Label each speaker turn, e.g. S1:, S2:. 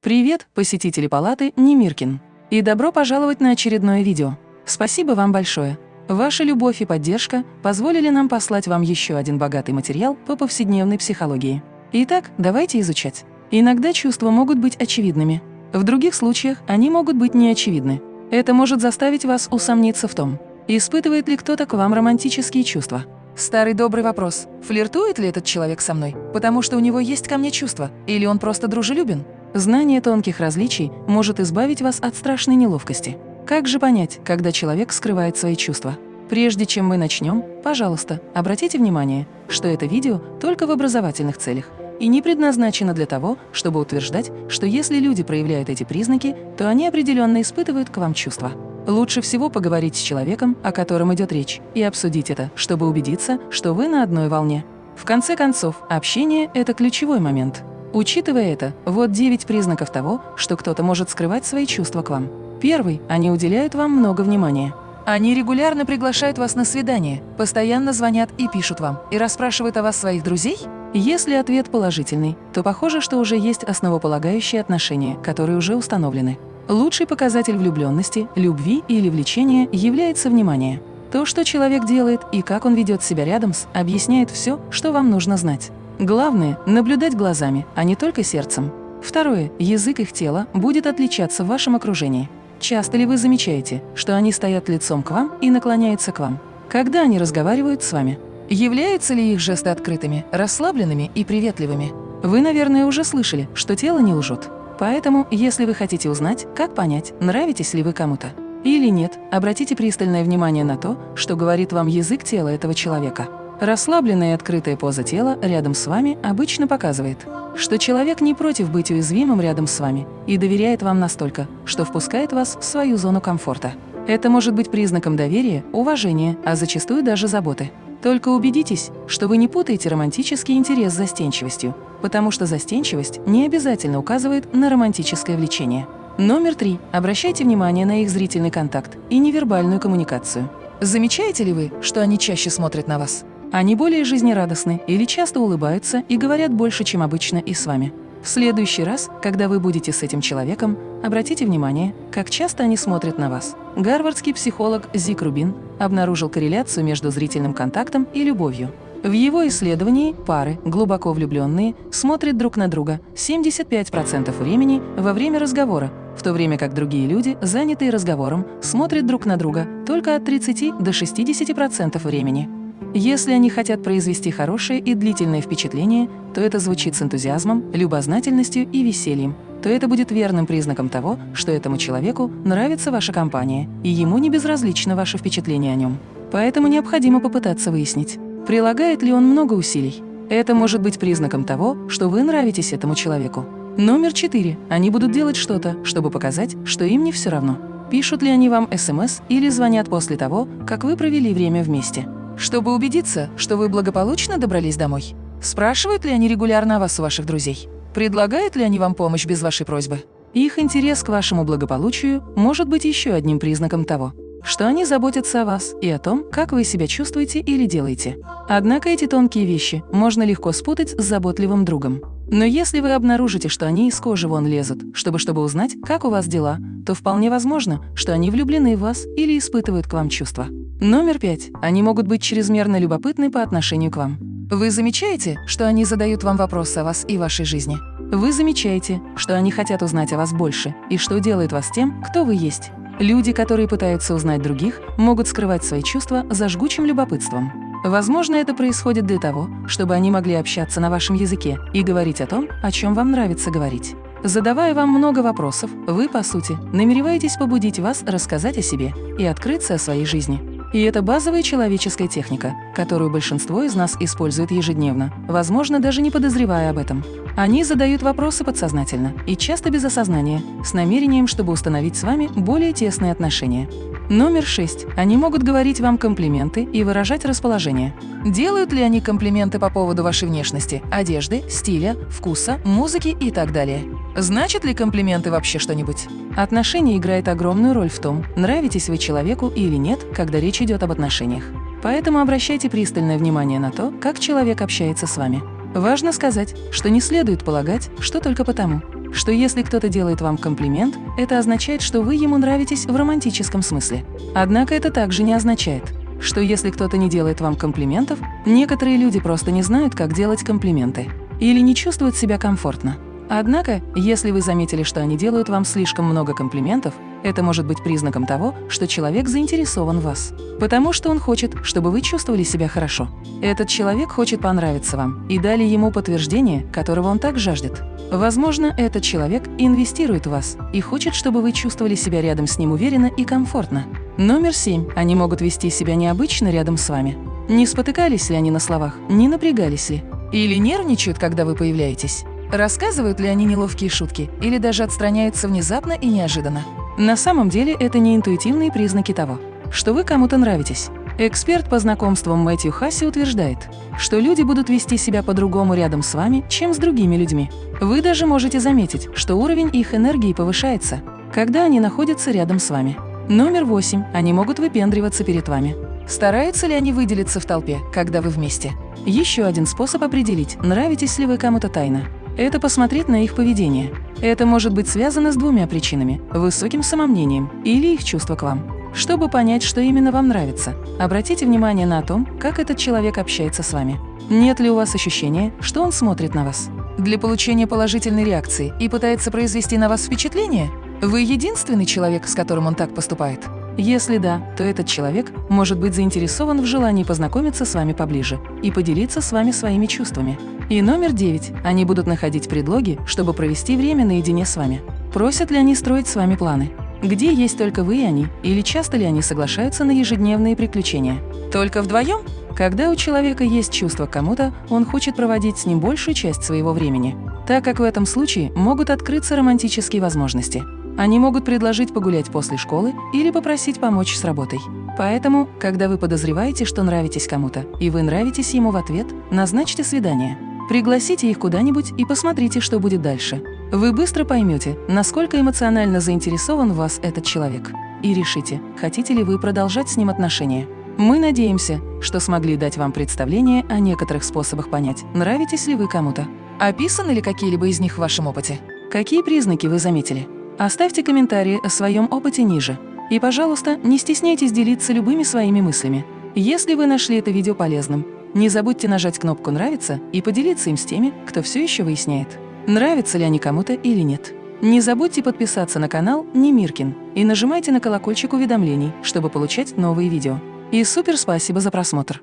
S1: Привет, посетители палаты Немиркин. И добро пожаловать на очередное видео. Спасибо вам большое. Ваша любовь и поддержка позволили нам послать вам еще один богатый материал по повседневной психологии. Итак, давайте изучать. Иногда чувства могут быть очевидными. В других случаях они могут быть неочевидны. Это может заставить вас усомниться в том, испытывает ли кто-то к вам романтические чувства. Старый добрый вопрос. Флиртует ли этот человек со мной, потому что у него есть ко мне чувства, или он просто дружелюбен? Знание тонких различий может избавить вас от страшной неловкости. Как же понять, когда человек скрывает свои чувства? Прежде чем мы начнем, пожалуйста, обратите внимание, что это видео только в образовательных целях и не предназначено для того, чтобы утверждать, что если люди проявляют эти признаки, то они определенно испытывают к вам чувства. Лучше всего поговорить с человеком, о котором идет речь, и обсудить это, чтобы убедиться, что вы на одной волне. В конце концов, общение – это ключевой момент. Учитывая это, вот 9 признаков того, что кто-то может скрывать свои чувства к вам. Первый – они уделяют вам много внимания. Они регулярно приглашают вас на свидание, постоянно звонят и пишут вам, и расспрашивают о вас своих друзей? Если ответ положительный, то похоже, что уже есть основополагающие отношения, которые уже установлены. Лучший показатель влюбленности, любви или влечения является внимание. То, что человек делает и как он ведет себя рядом с, объясняет все, что вам нужно знать. Главное – наблюдать глазами, а не только сердцем. Второе – язык их тела будет отличаться в вашем окружении. Часто ли вы замечаете, что они стоят лицом к вам и наклоняются к вам? Когда они разговаривают с вами? Являются ли их жесты открытыми, расслабленными и приветливыми? Вы, наверное, уже слышали, что тело не лжет. Поэтому, если вы хотите узнать, как понять, нравитесь ли вы кому-то или нет, обратите пристальное внимание на то, что говорит вам язык тела этого человека. Расслабленная и открытая поза тела рядом с вами обычно показывает, что человек не против быть уязвимым рядом с вами и доверяет вам настолько, что впускает вас в свою зону комфорта. Это может быть признаком доверия, уважения, а зачастую даже заботы. Только убедитесь, что вы не путаете романтический интерес с застенчивостью, потому что застенчивость не обязательно указывает на романтическое влечение. Номер три. Обращайте внимание на их зрительный контакт и невербальную коммуникацию. Замечаете ли вы, что они чаще смотрят на вас? Они более жизнерадостны или часто улыбаются и говорят больше, чем обычно и с вами. В следующий раз, когда вы будете с этим человеком, обратите внимание, как часто они смотрят на вас. Гарвардский психолог Зик Рубин обнаружил корреляцию между зрительным контактом и любовью. В его исследовании пары, глубоко влюбленные, смотрят друг на друга 75% времени во время разговора, в то время как другие люди, занятые разговором, смотрят друг на друга только от 30 до 60% времени. Если они хотят произвести хорошее и длительное впечатление, то это звучит с энтузиазмом, любознательностью и весельем, то это будет верным признаком того, что этому человеку нравится ваша компания, и ему не безразлично ваше впечатление о нем. Поэтому необходимо попытаться выяснить, прилагает ли он много усилий. Это может быть признаком того, что вы нравитесь этому человеку. Номер четыре. Они будут делать что-то, чтобы показать, что им не все равно. Пишут ли они вам СМС или звонят после того, как вы провели время вместе чтобы убедиться, что вы благополучно добрались домой? Спрашивают ли они регулярно о вас у ваших друзей? Предлагают ли они вам помощь без вашей просьбы? Их интерес к вашему благополучию может быть еще одним признаком того, что они заботятся о вас и о том, как вы себя чувствуете или делаете. Однако эти тонкие вещи можно легко спутать с заботливым другом. Но если вы обнаружите, что они из кожи вон лезут, чтобы чтобы узнать, как у вас дела, то вполне возможно, что они влюблены в вас или испытывают к вам чувства. Номер пять. Они могут быть чрезмерно любопытны по отношению к вам. Вы замечаете, что они задают вам вопросы о вас и вашей жизни? Вы замечаете, что они хотят узнать о вас больше и что делает вас тем, кто вы есть. Люди, которые пытаются узнать других, могут скрывать свои чувства за жгучим любопытством. Возможно, это происходит для того, чтобы они могли общаться на вашем языке и говорить о том, о чем вам нравится говорить. Задавая вам много вопросов, вы, по сути, намереваетесь побудить вас рассказать о себе и открыться о своей жизни. И это базовая человеческая техника, которую большинство из нас использует ежедневно, возможно, даже не подозревая об этом. Они задают вопросы подсознательно и часто без осознания, с намерением, чтобы установить с вами более тесные отношения. Номер шесть. Они могут говорить вам комплименты и выражать расположение. Делают ли они комплименты по поводу вашей внешности, одежды, стиля, вкуса, музыки и так далее? Значит ли комплименты вообще что-нибудь? Отношения играет огромную роль в том, нравитесь вы человеку или нет, когда речь идет об отношениях. Поэтому обращайте пристальное внимание на то, как человек общается с вами. Важно сказать, что не следует полагать, что только потому, что если кто-то делает вам комплимент, это означает, что вы ему нравитесь в романтическом смысле. Однако это также не означает, что если кто-то не делает вам комплиментов, некоторые люди просто не знают, как делать комплименты или не чувствуют себя комфортно. Однако, если вы заметили, что они делают вам слишком много комплиментов, это может быть признаком того, что человек заинтересован в вас, потому что он хочет, чтобы вы чувствовали себя хорошо. Этот человек хочет понравиться вам и дали ему подтверждение, которого он так жаждет. Возможно, этот человек инвестирует в вас и хочет, чтобы вы чувствовали себя рядом с ним уверенно и комфортно. Номер семь. Они могут вести себя необычно рядом с вами. Не спотыкались ли они на словах, не напрягались ли? Или нервничают, когда вы появляетесь? Рассказывают ли они неловкие шутки или даже отстраняются внезапно и неожиданно? На самом деле это не интуитивные признаки того, что вы кому-то нравитесь. Эксперт по знакомствам Мэтью Хасси утверждает, что люди будут вести себя по-другому рядом с вами, чем с другими людьми. Вы даже можете заметить, что уровень их энергии повышается, когда они находятся рядом с вами. Номер восемь. Они могут выпендриваться перед вами. Стараются ли они выделиться в толпе, когда вы вместе? Еще один способ определить, нравитесь ли вы кому-то тайно это посмотреть на их поведение. Это может быть связано с двумя причинами – высоким самомнением или их чувство к вам. Чтобы понять, что именно вам нравится, обратите внимание на то, как этот человек общается с вами. Нет ли у вас ощущения, что он смотрит на вас? Для получения положительной реакции и пытается произвести на вас впечатление? Вы единственный человек, с которым он так поступает? Если да, то этот человек может быть заинтересован в желании познакомиться с вами поближе и поделиться с вами своими чувствами. И номер девять. Они будут находить предлоги, чтобы провести время наедине с вами. Просят ли они строить с вами планы? Где есть только вы и они? Или часто ли они соглашаются на ежедневные приключения? Только вдвоем? Когда у человека есть чувство к кому-то, он хочет проводить с ним большую часть своего времени, так как в этом случае могут открыться романтические возможности. Они могут предложить погулять после школы или попросить помочь с работой. Поэтому, когда вы подозреваете, что нравитесь кому-то, и вы нравитесь ему в ответ, назначьте свидание. Пригласите их куда-нибудь и посмотрите, что будет дальше. Вы быстро поймете, насколько эмоционально заинтересован в вас этот человек. И решите, хотите ли вы продолжать с ним отношения. Мы надеемся, что смогли дать вам представление о некоторых способах понять, нравитесь ли вы кому-то. Описаны ли какие-либо из них в вашем опыте? Какие признаки вы заметили? Оставьте комментарии о своем опыте ниже. И, пожалуйста, не стесняйтесь делиться любыми своими мыслями. Если вы нашли это видео полезным, не забудьте нажать кнопку «Нравится» и поделиться им с теми, кто все еще выясняет, нравятся ли они кому-то или нет. Не забудьте подписаться на канал Немиркин и нажимайте на колокольчик уведомлений, чтобы получать новые видео. И супер спасибо за просмотр!